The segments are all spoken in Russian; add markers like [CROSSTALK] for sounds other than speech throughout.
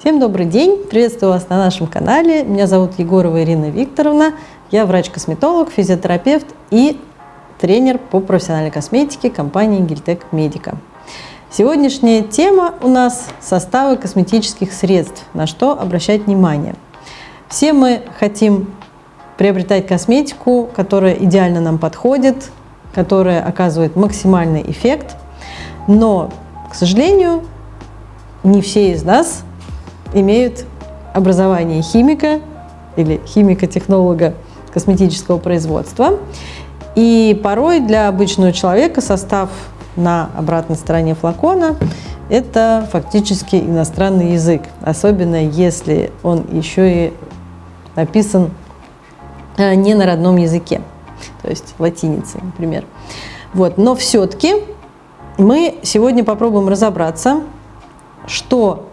Всем добрый день! Приветствую вас на нашем канале. Меня зовут Егорова Ирина Викторовна. Я врач-косметолог, физиотерапевт и тренер по профессиональной косметике компании Гильтек Медика. Сегодняшняя тема у нас – составы косметических средств, на что обращать внимание. Все мы хотим приобретать косметику, которая идеально нам подходит, которая оказывает максимальный эффект, но, к сожалению, не все из нас имеют образование химика или химико-технолога косметического производства. И порой для обычного человека состав на обратной стороне флакона – это фактически иностранный язык, особенно если он еще и написан э, не на родном языке, то есть латиницей, например. Вот. Но все-таки мы сегодня попробуем разобраться, что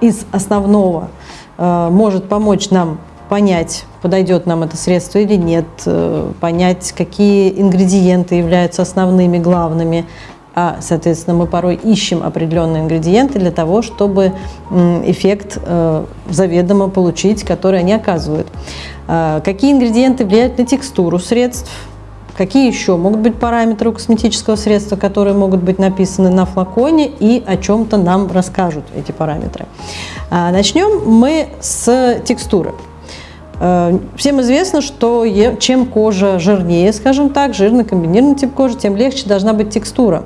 из основного э, может помочь нам понять, подойдет нам это средство или нет, э, понять, какие ингредиенты являются основными, главными, а, соответственно, мы порой ищем определенные ингредиенты для того, чтобы эффект э, заведомо получить, который они оказывают. Какие ингредиенты влияют на текстуру средств, Какие еще могут быть параметры у косметического средства, которые могут быть написаны на флаконе и о чем-то нам расскажут эти параметры. А, начнем мы с текстуры. Э, всем известно, что чем кожа жирнее, скажем так, жирный комбинированный тип кожи, тем легче должна быть текстура.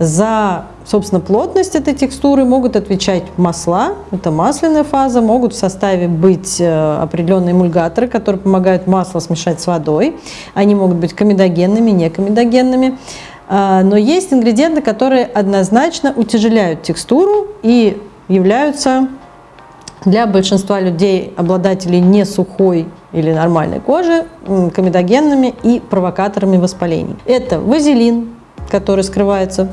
За, собственно, плотность этой текстуры могут отвечать масла, это масляная фаза, могут в составе быть э, определенные эмульгаторы, которые помогают масло смешать с водой. Они могут быть комедогенными, не комедогенными. А, но есть ингредиенты, которые однозначно утяжеляют текстуру и являются для большинства людей, обладателей не сухой или нормальной кожи, комедогенными и провокаторами воспалений. Это вазелин, который скрывается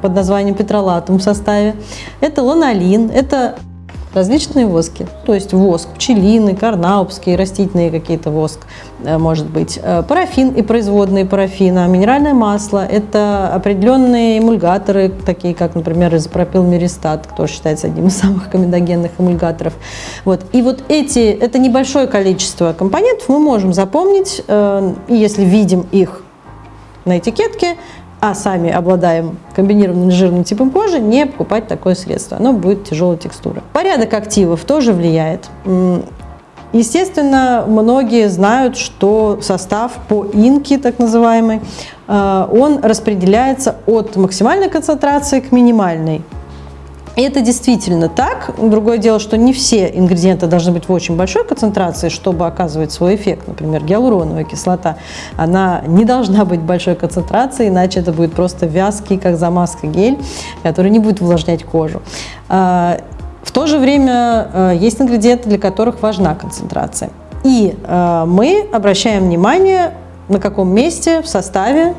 под названием петролатум в составе. Это ланолин, это различные воски, то есть воск пчелиный, карнаупский, растительные какие-то воск, э, может быть, э, парафин и производные парафина, минеральное масло, это определенные эмульгаторы, такие как, например, изопропилмеристат, который считается одним из самых комедогенных эмульгаторов. Вот. И вот эти, это небольшое количество компонентов мы можем запомнить, э, если видим их на этикетке, а сами обладаем комбинированным жирным типом кожи, не покупать такое средство. Оно будет тяжелой текстуры. Порядок активов тоже влияет. Естественно, многие знают, что состав по инке, так называемый, э, он распределяется от максимальной концентрации к минимальной. И это действительно так. Другое дело, что не все ингредиенты должны быть в очень большой концентрации, чтобы оказывать свой эффект. Например, гиалуроновая кислота, она не должна быть большой концентрации, иначе это будет просто вязкий, как замазка гель, который не будет увлажнять кожу. А, в то же время а, есть ингредиенты, для которых важна концентрация. И а, мы обращаем внимание, на каком месте в составе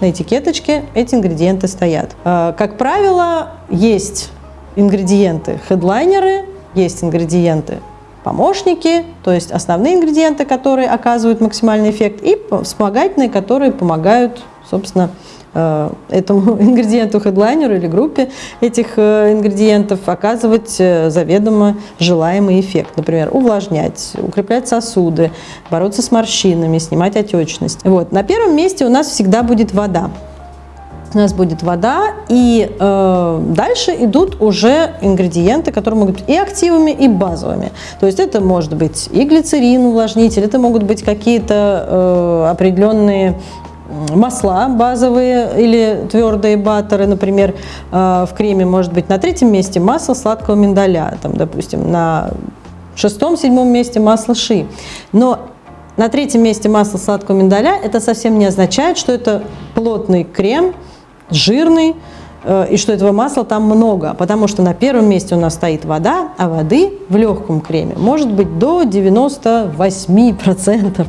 на этикеточке эти ингредиенты стоят. Как правило, есть ингредиенты хедлайнеры, есть ингредиенты помощники, то есть основные ингредиенты, которые оказывают максимальный эффект, и вспомогательные, которые помогают, собственно, э, этому [LAUGHS] ингредиенту хедлайнеру или группе этих э, ингредиентов оказывать э, заведомо желаемый эффект. Например, увлажнять, укреплять сосуды, бороться с морщинами, снимать отечность. Вот. На первом месте у нас всегда будет вода у нас будет вода, и э, дальше идут уже ингредиенты, которые могут быть и активами, и базовыми. То есть это может быть и глицерин, увлажнитель, это могут быть какие-то э, определенные масла базовые или твердые баттеры, например, э, в креме может быть на третьем месте масло сладкого миндаля, там, допустим, на шестом-седьмом месте масло ши. Но на третьем месте масло сладкого миндаля это совсем не означает, что это плотный крем, жирный, э, и что этого масла там много, потому что на первом месте у нас стоит вода, а воды в легком креме может быть до 98%.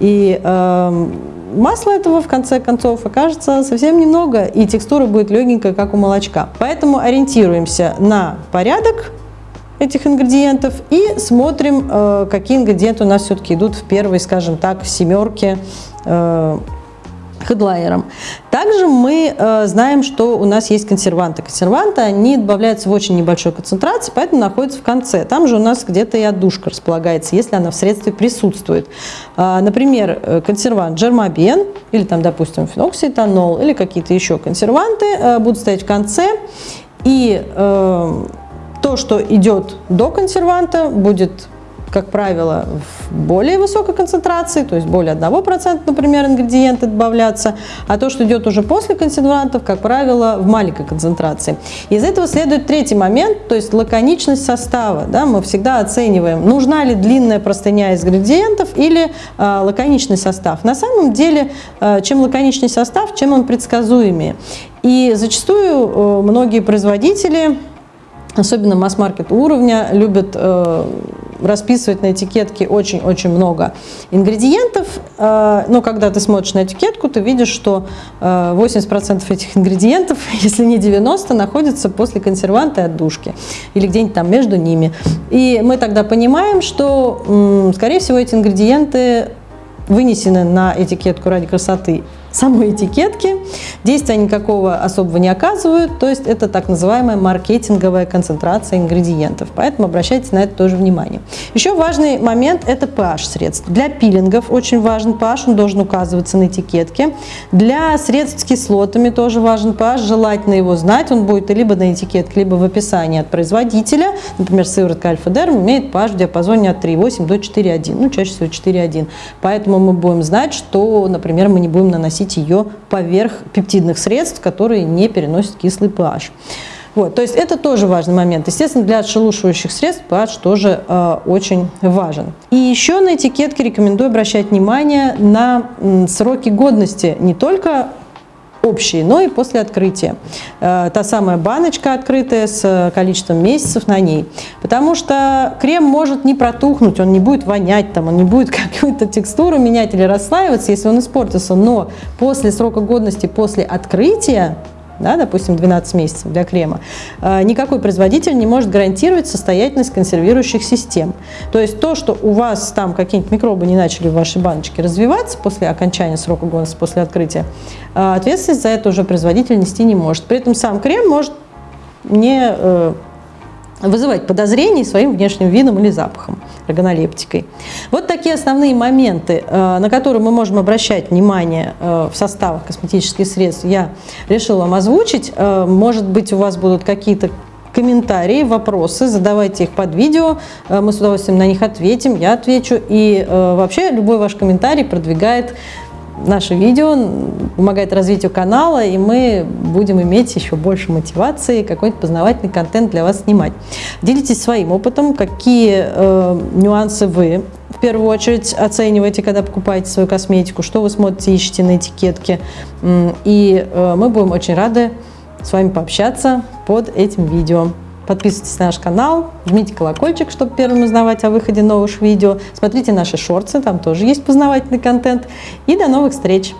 И э, масла этого в конце концов окажется совсем немного, и текстура будет легенькая, как у молочка. Поэтому ориентируемся на порядок этих ингредиентов и смотрим, э, какие ингредиенты у нас все-таки идут в первой, скажем так, семерке э, хедлайером. Также мы э, знаем, что у нас есть консерванты. Консерванты, они добавляются в очень небольшой концентрации, поэтому находятся в конце. Там же у нас где-то и отдушка располагается, если она в средстве присутствует. Э, например, э, консервант джермобен, или там, допустим, феноксиэтанол, или какие-то еще консерванты э, будут стоять в конце. И то, что идет до консерванта, будет как правило, в более высокой концентрации, то есть более 1%, например, ингредиенты добавляться, а то, что идет уже после консервантов, как правило, в маленькой концентрации. Из этого следует третий момент, то есть лаконичность состава. Да, мы всегда оцениваем, нужна ли длинная простыня из ингредиентов или э, лаконичный состав. На самом деле, э, чем лаконичный состав, чем он предсказуемее. И зачастую э, многие производители особенно масс-маркет уровня, любят э, расписывать на этикетке очень-очень много ингредиентов, э, но когда ты смотришь на этикетку, ты видишь, что э, 80% этих ингредиентов, [LAUGHS] если не 90, находятся после консерванта и отдушки или где-нибудь там между ними. И мы тогда понимаем, что, скорее всего, эти ингредиенты вынесены на этикетку ради красоты самой этикетки, действия никакого особого не оказывают, то есть это так называемая маркетинговая концентрация ингредиентов, поэтому обращайте на это тоже внимание. Еще важный момент – это pH средств. Для пилингов очень важен pH, он должен указываться на этикетке. Для средств с кислотами тоже важен pH, желательно его знать, он будет либо на этикетке, либо в описании от производителя. Например, сыворотка Альфа-Дерм имеет pH в диапазоне от 3,8 до 4,1, ну чаще всего 4,1. Поэтому мы будем знать, что, например, мы не будем наносить наносить ее поверх пептидных средств, которые не переносят кислый pH. Вот, то есть это тоже важный момент. Естественно, для отшелушивающих средств pH тоже э, очень важен. И еще на этикетке рекомендую обращать внимание на сроки годности не только общие, но и после открытия. Э, та самая баночка открытая с количеством месяцев на ней. Потому что крем может не протухнуть, он не будет вонять, там, он не будет [LAUGHS] какую-то текстуру менять или расслаиваться, если он испортился. Но после срока годности, после открытия, да, допустим, 12 месяцев для крема, э, никакой производитель не может гарантировать состоятельность консервирующих систем. То есть то, что у вас там какие-нибудь микробы не начали в вашей баночке развиваться после окончания срока годности, после открытия, э, ответственность за это уже производитель нести не может. При этом сам крем может не э, вызывать подозрений своим внешним видом или запахом, органолептикой. Вот такие основные моменты, э, на которые мы можем обращать внимание э, в составах косметических средств, я решила вам озвучить. Э, может быть, у вас будут какие-то комментарии, вопросы, задавайте их под видео, мы с удовольствием на них ответим, я отвечу. И вообще любой ваш комментарий продвигает наше видео, помогает развитию канала, и мы будем иметь еще больше мотивации, какой-то познавательный контент для вас снимать. Делитесь своим опытом, какие э, нюансы вы в первую очередь оцениваете, когда покупаете свою косметику, что вы смотрите, ищете на этикетке. И э, мы будем очень рады с вами пообщаться под этим видео. Подписывайтесь на наш канал, жмите колокольчик, чтобы первым узнавать о выходе новых видео. Смотрите наши шорты, там тоже есть познавательный контент. И до новых встреч!